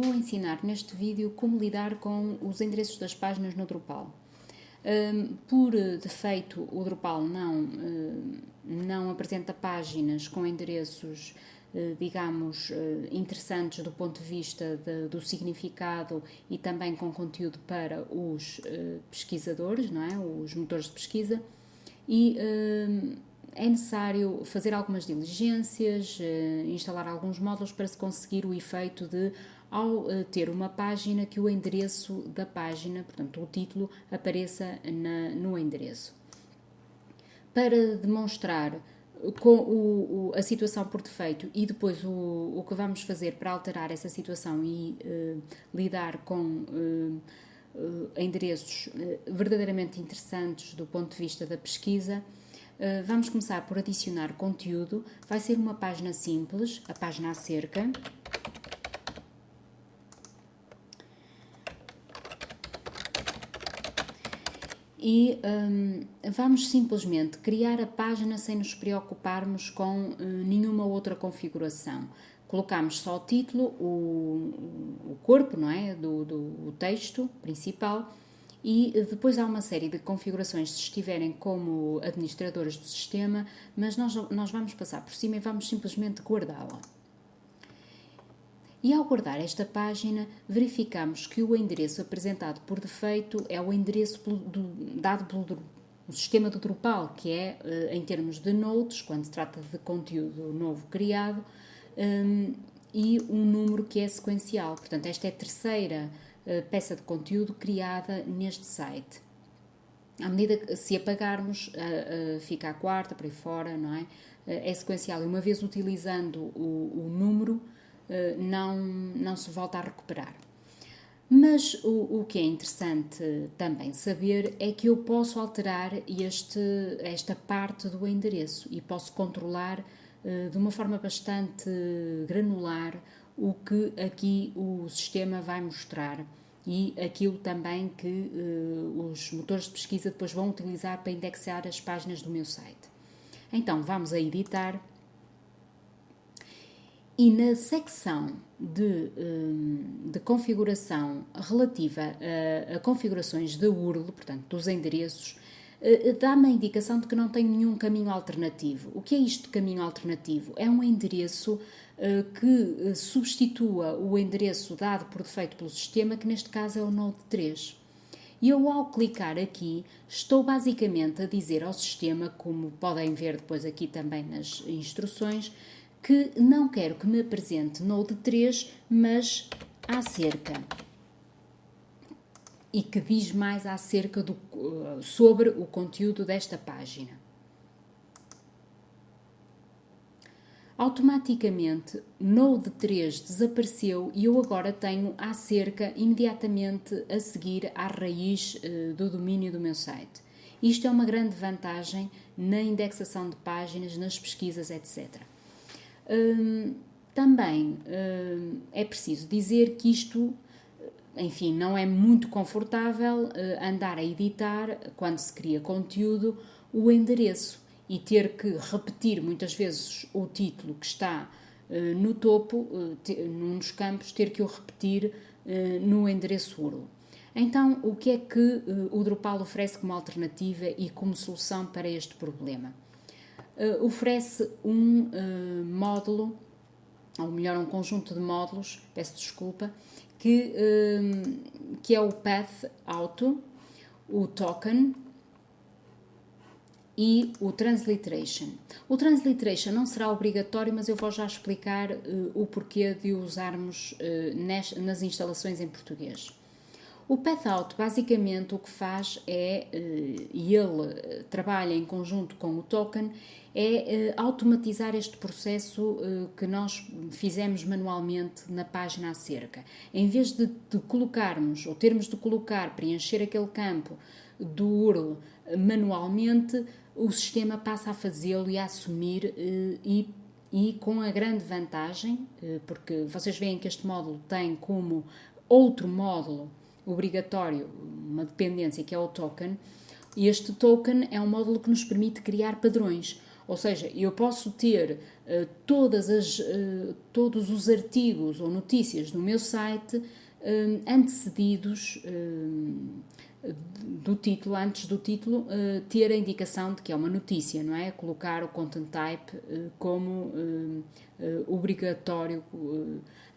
vou ensinar neste vídeo como lidar com os endereços das páginas no Drupal. Um, por defeito, o Drupal não, uh, não apresenta páginas com endereços, uh, digamos, uh, interessantes do ponto de vista de, do significado e também com conteúdo para os pesquisadores, não é? os motores de pesquisa. E é necessário fazer algumas diligências, instalar alguns módulos para se conseguir o efeito de ao uh, ter uma página que o endereço da página, portanto o título, apareça na, no endereço. Para demonstrar com o, o, a situação por defeito e depois o, o que vamos fazer para alterar essa situação e uh, lidar com uh, endereços verdadeiramente interessantes do ponto de vista da pesquisa, vamos começar por adicionar conteúdo. Vai ser uma página simples, a página acerca. E um, vamos simplesmente criar a página sem nos preocuparmos com uh, nenhuma outra configuração. Colocamos só o título, o, o corpo, não é? Do, do texto principal e depois há uma série de configurações se estiverem como administradores do sistema, mas nós, nós vamos passar por cima e vamos simplesmente guardá-la. E ao guardar esta página, verificamos que o endereço apresentado por defeito é o endereço do, dado pelo sistema do Drupal, que é, eh, em termos de nodes, quando se trata de conteúdo novo criado, um, e um número que é sequencial. Portanto, esta é a terceira uh, peça de conteúdo criada neste site. À medida que se apagarmos, uh, fica a quarta, por aí fora, não é? é sequencial. E uma vez utilizando o, o número, eh, não, não se volta a recuperar. Mas o, o, que é interessante também saber é que eu posso alterar este, esta parte do endereço e posso controlar uh, de uma forma bastante granular o que aqui o sistema vai mostrar e aquilo também que uh, os motores de pesquisa depois vão utilizar para indexar as páginas do meu site. Então vamos a editar e na secção de, hum, de configuração relativa a, a, configurações da URL, portanto dos endereços, eh, dá-me a indicação de que não tenho nenhum caminho alternativo. O que é isto de caminho alternativo? É um endereço eh, que eh, substitua o endereço dado por defeito pelo sistema, que neste caso é o Node 3. E eu, ao clicar aqui, estou basicamente a dizer ao sistema, como podem ver depois aqui também nas instruções, que não quero que me apresente Node 3, mas acerca. E que diz mais acerca do, eh, sobre o conteúdo desta página. Automaticamente, Node 3 desapareceu e eu agora tenho acerca imediatamente a seguir à raiz uh, do domínio do meu site. Isto é uma grande vantagem na indexação de páginas, nas pesquisas, etc. Hum, também hum, é preciso dizer que isto, enfim, não é muito confortável uh, andar a editar, quando se cria conteúdo, o endereço e ter que repetir muitas vezes o título que está uh, no topo, uh, num dos campos, ter que o repetir no endereço URL. Então, o que é que o Drupal oferece como alternativa e como solução para este problema? Uh, oferece um uh, módulo, ou melhor, um conjunto de módulos, peço desculpa, que, uh, que é o Path Auto, o Token e o Transliteration. O Transliteration não será obrigatório, mas eu vou já explicar o porquê de o usarmos nas, nas instalações em português. O PathOut basicamente o que faz é, e ele trabalha em conjunto com o token, é eh, automatizar este processo que nós fizemos manualmente na página acerca. Em vez de, de colocarmos, ou termos de colocar, preencher aquele campo do URL manualmente, o sistema passa a fazê-lo e a assumir e e com a grande vantagem, porque vocês veem que este módulo tem como outro módulo obrigatório uma dependência que é o token, e este token é um módulo que nos permite criar padrões. Ou seja, eu posso ter todas as, todos os artigos ou notícias do meu site antecedidos do título, antes do título, ter a indicação de que é uma notícia, não é? Colocar o content type como obrigatório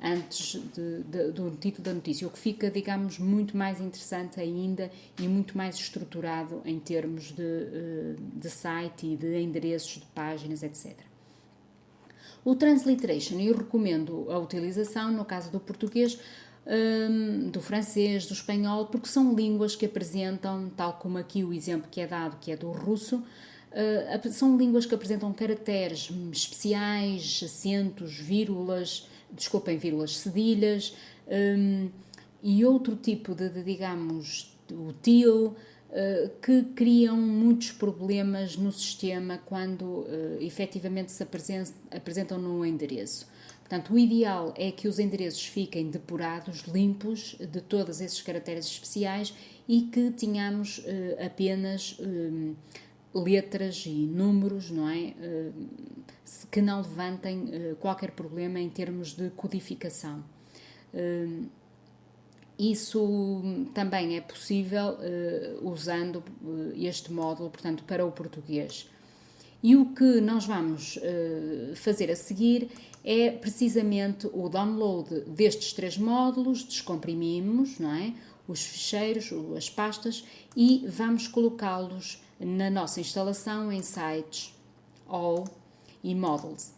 antes de, de, do título da notícia, o que fica, digamos, muito mais interessante ainda e muito mais estruturado em termos de, eh, de site e de endereços de páginas, etc. O transliteration eu recomendo a utilização, no caso do português, um, do francês, do espanhol, porque são línguas que apresentam, tal como aqui o exemplo que é dado, que é do russo, uh, são línguas que apresentam caracteres especiais, acentos, vírgulas, desculpem, vírgulas, cedilhas um, e outro tipo de, de digamos, util uh, que criam muitos problemas no sistema quando uh, efetivamente se apresentam no endereço. Portanto, o ideal é que os endereços fiquem depurados, limpos de todos esses caracteres especiais e que tenhamos uh, apenas um, letras e números, não é? Uh, que não levantem uh, qualquer problema em termos de codificação. Uh, isso também é possível usando este módulo, portanto, para o português. E o que nós vamos fazer a seguir é precisamente o download destes três módulos, descomprimimos, não é? Os ficheiros, as pastas e vamos colocá-los na nossa instalação em sites all e models.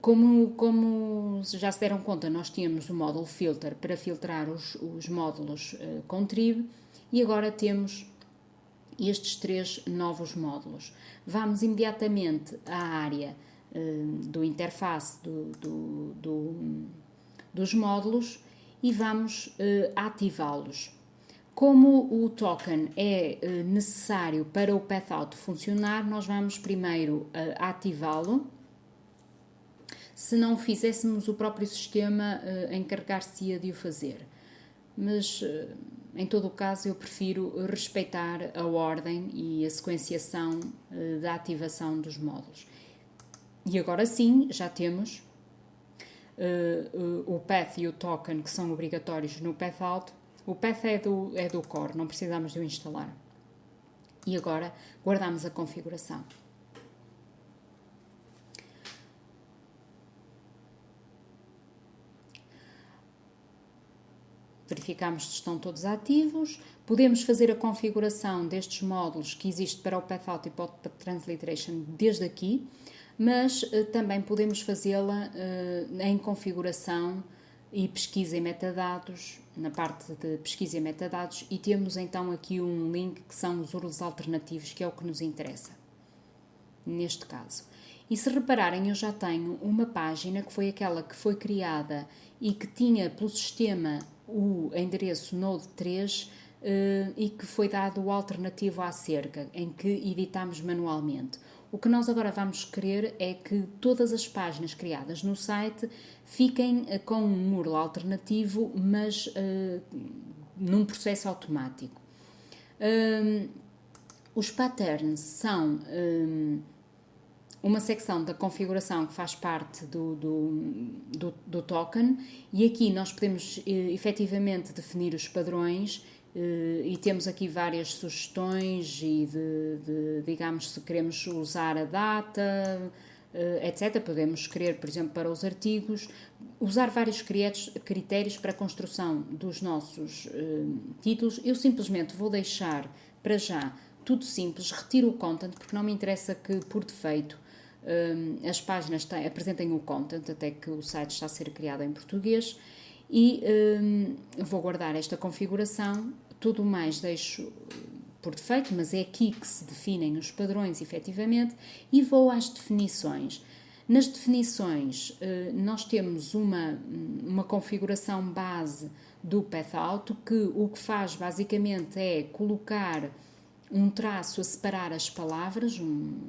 Como, como já se deram conta, nós tínhamos o módulo filter para filtrar os, os módulos uh, com trib e agora temos estes três novos módulos. Vamos imediatamente à área do interface do, do, do, dos módulos e vamos uh, ativá-los. Como o token é eh, necessário para o PathOut funcionar, nós vamos primeiro eh, ativá-lo. Se não fizéssemos, o próprio sistema eh, encarregar-se-ia de o fazer. Mas, em todo o caso, eu prefiro respeitar a ordem e a sequenciação da ativação dos módulos. E agora sim, já temos o path e o token que são obrigatórios no PathOut o path é do, é do core, não precisamos de o instalar. E agora guardamos a configuração. verificamos se estão todos ativos. Podemos fazer a configuração destes módulos que existe para o PathOut e para o Transliteration desde aqui, mas uh, também podemos fazê-la uh, em configuração e pesquisa em metadados, na parte de pesquisa em metadados, e temos então aqui um link que são os URLs alternativos, que é o que nos interessa, neste caso. E se repararem, eu já tenho uma página que foi aquela que foi criada e que tinha pelo sistema o endereço Node 3 eh, e que foi dado o alternativo à cerca, em que editamos manualmente. O que nós agora vamos querer é que todas as páginas criadas no site fiquem uh, com um URL alternativo, mas uh, num processo automático. Um, os patterns são um, uma secção da configuração que faz parte do, do, do, do token e aqui nós podemos uh, efetivamente definir os padrões e temos aqui várias sugestões e de, de, digamos se queremos usar a data uh, etc podemos querer por exemplo para os artigos usar vários critérios para a construção dos nossos uh, títulos. Eu simplesmente vou deixar para já tudo simples retiro o content porque não me interessa que por defeito as páginas apresentem o content até que o site está a ser criado em português e um, vou guardar esta configuração, tudo mais deixo por defeito, mas é aqui que se definem os padrões efetivamente, e vou às definições. Nas definições, uh, nós temos uma, uma configuração base do PathOut que o que faz basicamente é colocar um traço a separar as palavras um,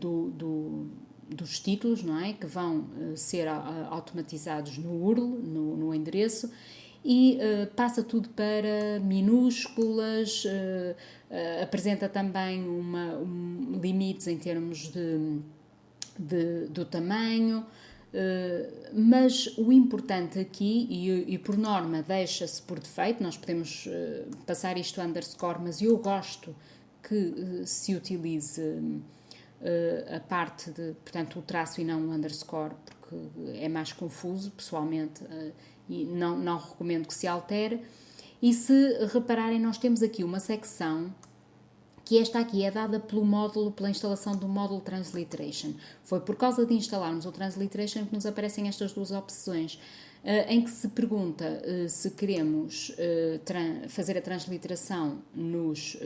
do, do dos títulos, não é? Que vão uh, ser uh, automatizados no URL, no, no endereço, e uh, passa tudo para minúsculas, apresenta também uma, um, limites em termos de de, do tamanho, Uh, mas o importante aqui, e, e por norma deixa-se por defeito, nós podemos uh, passar isto a underscore, mas eu gosto que uh, se utilize a parte de, portanto, o traço e não o underscore, porque é mais confuso, pessoalmente, e não, não recomendo que se altere. E se repararem, nós temos aqui uma secção que esta aqui é dada pelo módulo, pela instalação do módulo Transliteration. Foi por causa de instalarmos o Transliteration que nos aparecem estas duas opções, uh, em que se pergunta uh, se queremos uh, fazer a transliteração nos,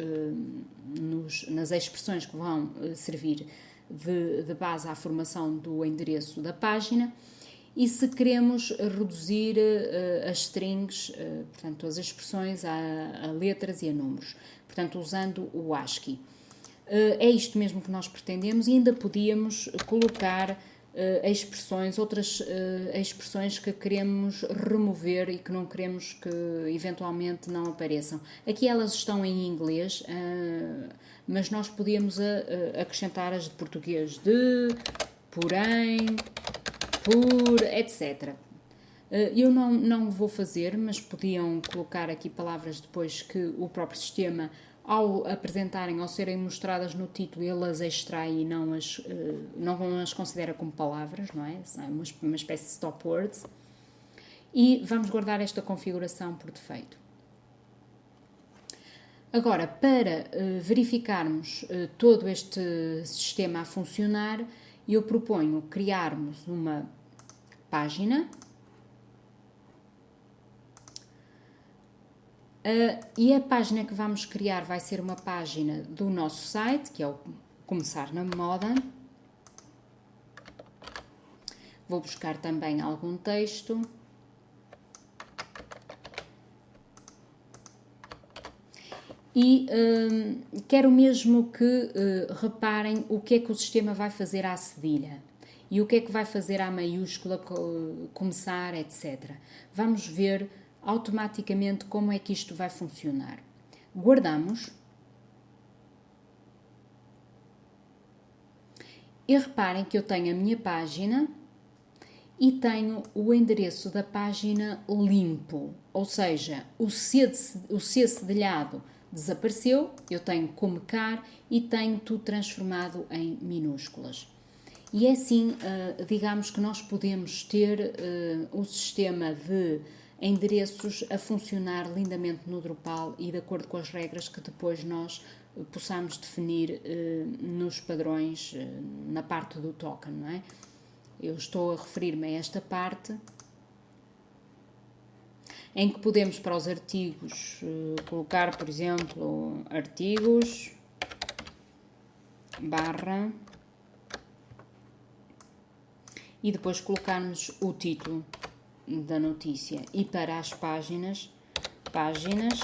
nos, nas expressões que vão servir de, de base à formação do endereço da página e se queremos reduzir uh, as strings, uh, portanto, as expressões a, a, letras e a números, portanto, usando o ASCII. Uh, é isto mesmo que nós pretendemos e ainda podíamos colocar expressões, outras expressões que queremos remover e que não queremos que eventualmente não apareçam. Aqui elas estão em inglês, mas nós podíamos acrescentar as de português de, porém, por, etc. Eh, eu não, não vou fazer, mas podiam colocar aqui palavras depois que o próprio sistema, ao apresentarem, ao serem mostradas no título, ele as extrai e não as, eh, não as considera como palavras, não é? São uma, espécie de stop words. E vamos guardar esta configuração por defeito. Agora, para uh, verificarmos todo este sistema a funcionar, eu proponho criarmos uma página. Uh, e a página que vamos criar vai ser uma página do nosso site, que é o Começar na Moda. Vou buscar também algum texto. E uh, quero mesmo que uh, reparem o que é que o sistema vai fazer à cedilha e o que é que vai fazer à maiúscula começar, etc. Vamos ver automaticamente como é que isto vai funcionar. Guardamos. E reparem que eu tenho a minha página e tenho o endereço da página limpo, ou seja, o C, o C cedilhado desapareceu, eu tenho como car e tenho tudo transformado em minúsculas. E é assim, uh, digamos que nós podemos ter uh, o sistema de endereços a funcionar lindamente no Drupal e de acordo com as regras que depois nós uh, possamos definir nos padrões na parte do token, não é? Eu estou a referir-me a esta parte em que podemos para os artigos colocar, por exemplo, artigos barra e depois colocarmos o título da notícia. E para as páginas, páginas,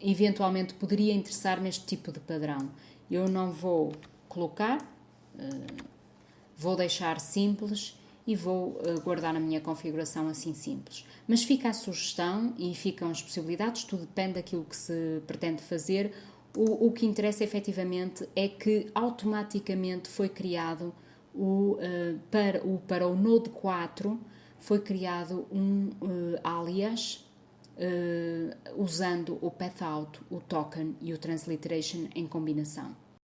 eventualmente poderia interessar-me este tipo de padrão. Eu não vou colocar, uh, vou deixar simples e vou uh, guardar a minha configuração assim simples. Mas fica a sugestão e ficam as possibilidades, tudo depende daquilo que se pretende fazer o, o que interessa efetivamente é que automaticamente foi criado o, uh, para, o, para o Node 4 foi criado um uh, alias uh, usando o path out, o token e o transliteration em combinação.